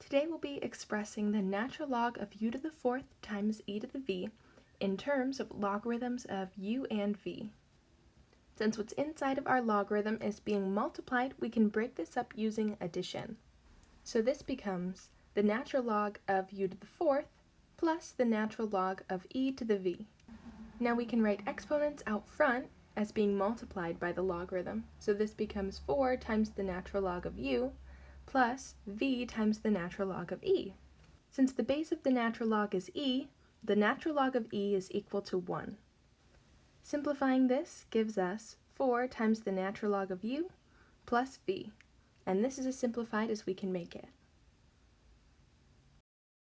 Today we'll be expressing the natural log of u to the fourth times e to the v in terms of logarithms of u and v. Since what's inside of our logarithm is being multiplied, we can break this up using addition. So this becomes the natural log of u to the fourth plus the natural log of e to the v. Now we can write exponents out front as being multiplied by the logarithm. So this becomes 4 times the natural log of u plus v times the natural log of e. Since the base of the natural log is e, the natural log of e is equal to 1. Simplifying this gives us 4 times the natural log of u plus v, and this is as simplified as we can make it.